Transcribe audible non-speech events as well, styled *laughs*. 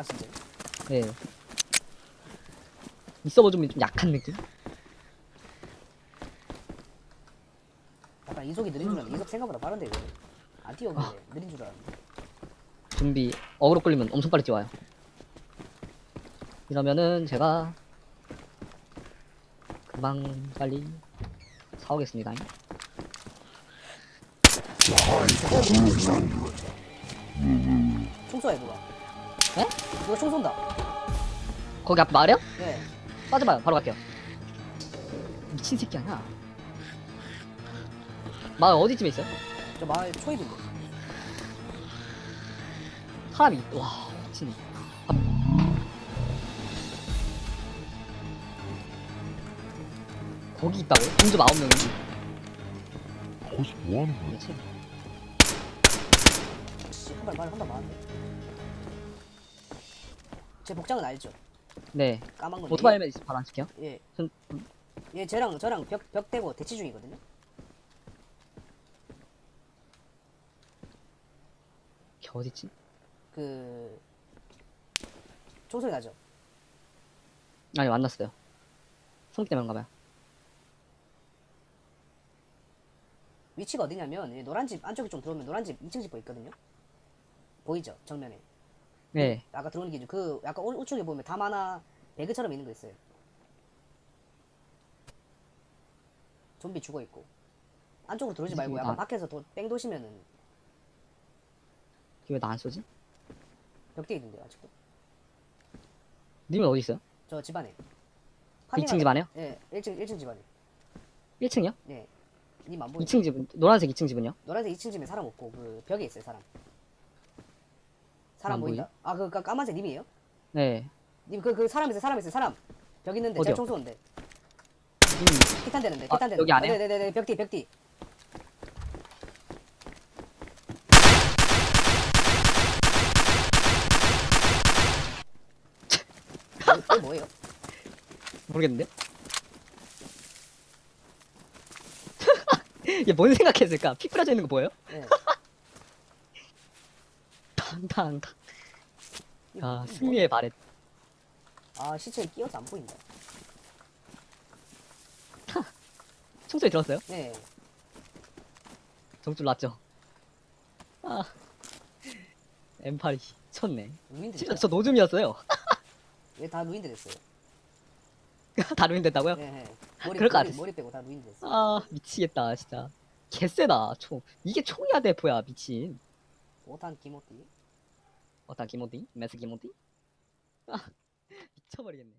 아 진짜. 네. 이 서버 좀, 좀 약한 느낌? 약간 이속이 느린 줄 알았는데 이속 생각보다 빠른데 이거. 안 뛰어오는데 느린 줄 알았는데. 좀비 어그로 끌리면 엄청 빨리 뛰어와요. 이러면은 제가 금방 빨리 사오겠습니다. 총 쏘야 누가. 에? 누가 총 쏜다. 거기 앞 마을이요? 네. 빠져봐요. 바로 갈게요. 미친 새끼 아니야. 마을 어디쯤에 있어요? 저 마을 초입인데. 사람이 와 미친. 아. 거기 있다고? 공주 아홉 명이 거기서 뭐 하는 거야? 한발 말 한발 맞았네. 제 복장은 알죠? 네. 까만 건. 오토바이 헬멧 시켜요? 예. 전- 얘 쟤랑 저랑 벽, 벽 대고 대치 중이거든요. 걔 어딨지? 그 총소리 나죠? 아니 만났어요. 성기 때문에 가봐요. 위치가 어디냐면 이 노란 집 안쪽에 좀 들어오면 노란 집 2층 집 보이거든요. 보이죠? 정면에. 네. 아까 들어오는 게그 약간 우- 우측에 보면 담 하나 배그처럼 있는 거 있어요. 좀비 죽어 있고. 안쪽으로 들어오지 말고 이게 약간 나- 밖에서 도, 뺑 도시면은 걔왜나 안 쏘지? 벽대 있는데요 아직도. 님은 어디 있어요? 저 집안에. 2층 집 안에요? 예, 1층 1층 집안에. 1층이요? 예. 님안 보이? 2층 집은 노란색 2층 집은요? 노란색 2층 집에 사람 없고 그 벽에 있어요 사람. 사람 안 보인다. 아그 까만색 님이에요? 네. 님 그 그 사람 있어요 사람 있어요 사람. 벽 있는데 어디요? 제가 청소인데 님 피탄 되는데 아, 피탄 되는데. 여기 안에요? 네네네 벽뒤 벽뒤. 뭐, 이게 뭐예요? 모르겠는데? *laughs* 얘 뭔 생각했을까? 피 뿌려져 있는 거 보여요? 네. 이거 아 뭐- 승리의 바렛. 아 시체에 끼어서 안 보인다. *laughs* 총소리 들었어요? 네. 정줄 났죠? 아. M8이 쳤네. 루인드 진짜. 저 노즘이었어요. 얘다 루인드 됐어요. *laughs* 다 루인 됐다고요? 네, 네. 머리, 그럴 것 같았어. 머리 빼고 다 루인드 됐어. 아 미치겠다 진짜. 개쎄다 총. 이게 총이야 대포야 미친. 오탄 기모띠. 어떤 기모디? 메스 기모디? 아 미쳐버리겠네.